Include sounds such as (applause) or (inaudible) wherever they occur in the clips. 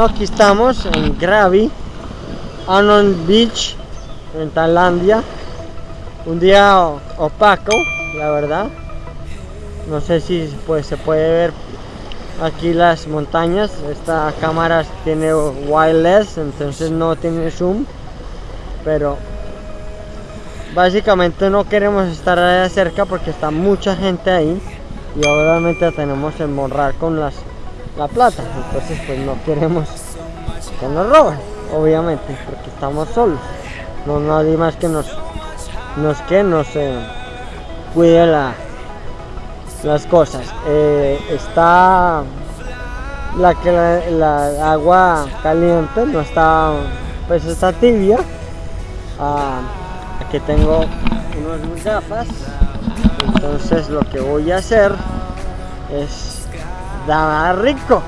Aquí estamos en Krabi, Anon Beach, en Tailandia. Un día opaco, la verdad. No sé si pues, se puede ver aquí las montañas. Esta cámara tiene wireless, entonces no tiene zoom. Pero básicamente no queremos estar allá cerca porque está mucha gente ahí. Y obviamente tenemos que morrar con las la plata. Entonces pues no queremos que nos roben, obviamente, porque estamos solos. No nadie más que nos, nos que nos eh, cuide la, las cosas. Eh, está la que la, agua caliente no está, pues está tibia. Ah, aquí tengo unas gafas. Entonces lo que voy a hacer es estaba rico.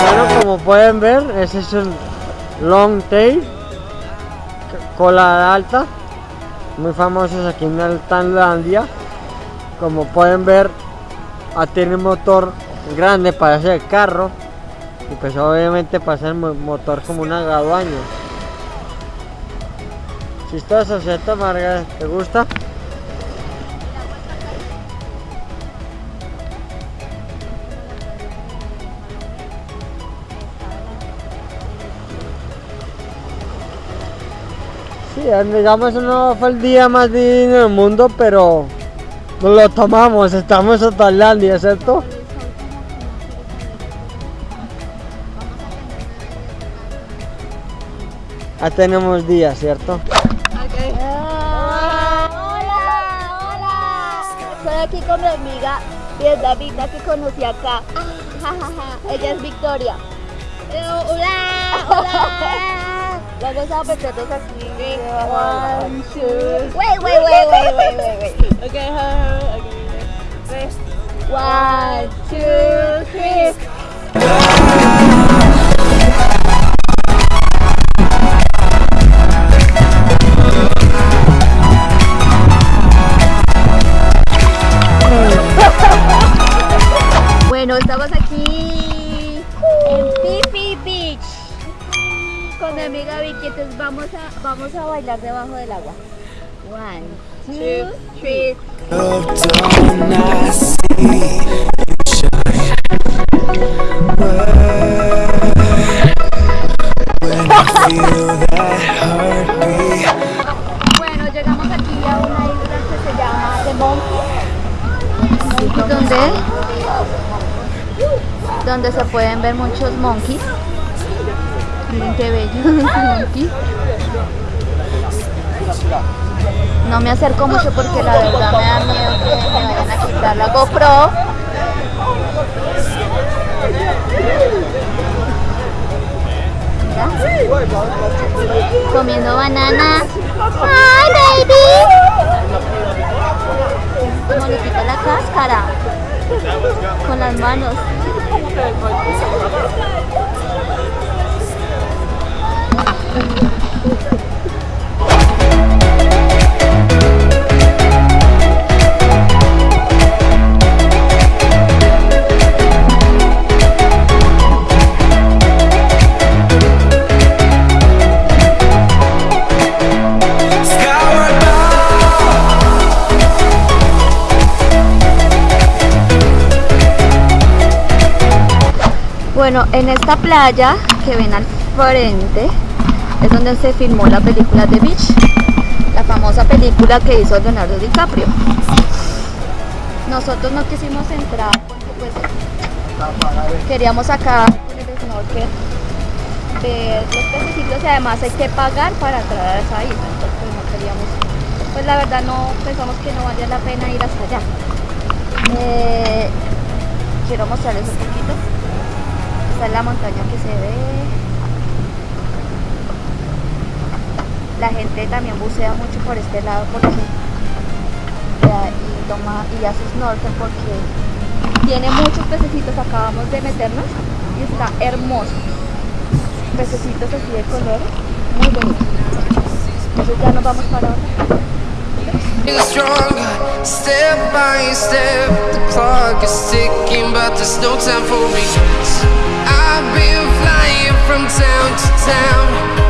Bueno, como pueden ver, ese es el long tail, cola alta, muy famosos aquí en Tailandia. Como pueden ver, ah, tiene un motor grande para hacer carro y pues obviamente para hacer motor como una gaduaña. Chistoso, ¿cierto, Marga? ¿Te gusta? Sí, digamos no fue el día más divino del mundo, pero nos lo tomamos, estamos en Tailandia, ¿cierto? Ya tenemos días, ¿cierto? Aquí con mi amiga vietnamita que conocí acá. Ella es Victoria. hola, hola. (laughs) Vamos a meternos aquí. One, two. Wait, wait, wait, wait, wait, wait, wait. Okay, okay. One, two, three. Vamos a, bailar debajo del agua. One, two, three. Bueno, llegamos aquí a una isla que se llama The Monkey. ¿Dónde? donde se pueden ver muchos monkeys. Miren qué bellos (laughs) monkeys. No me acerco mucho porque la verdad me da miedo que me vayan a quitar la GoPro. Comiendo banana. ¡Ay, baby! Como le quita la cáscara. Con las manos. Bueno, en esta playa que ven al frente es donde se filmó la película The Beach, la famosa película que hizo Leonardo DiCaprio. Nosotros no quisimos entrar porque pues queríamos sacar con el snorkel ver los pececitos y además hay que pagar para entrar a esa isla, entonces pues, no queríamos, pues la verdad no pensamos que no valía la pena ir hasta allá. Eh, quiero mostrarles un poquito esta es la montaña que se ve. La gente también bucea mucho por este lado porque y toma y hace snorkel porque tiene muchos pececitos. Acabamos de meternos y está hermoso. Pececitos así de color, muy bonito. Entonces ya nos vamos para otra. I've been flying from town to town.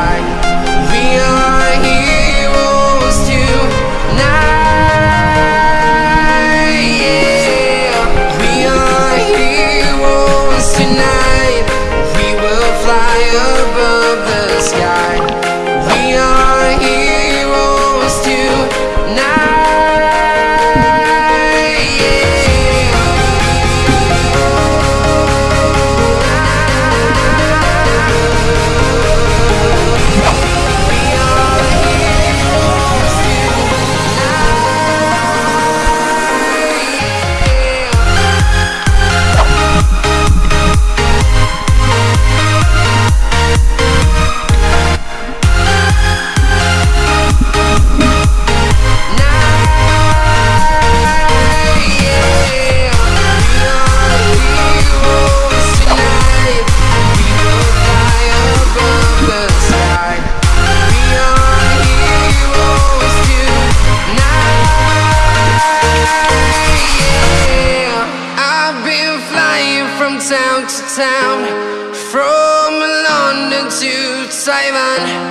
fly above the sky. one.